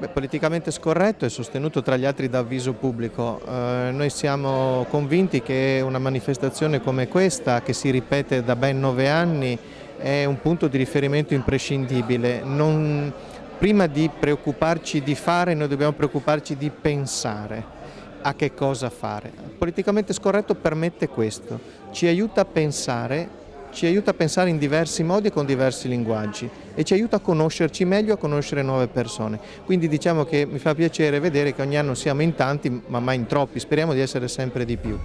Beh, politicamente scorretto e sostenuto tra gli altri da avviso pubblico. Eh, noi siamo convinti che una manifestazione come questa, che si ripete da ben nove anni, è un punto di riferimento imprescindibile. Non, prima di preoccuparci di fare, noi dobbiamo preoccuparci di pensare a che cosa fare. Politicamente scorretto permette questo, ci aiuta a pensare ci aiuta a pensare in diversi modi e con diversi linguaggi e ci aiuta a conoscerci meglio, a conoscere nuove persone. Quindi diciamo che mi fa piacere vedere che ogni anno siamo in tanti ma mai in troppi, speriamo di essere sempre di più.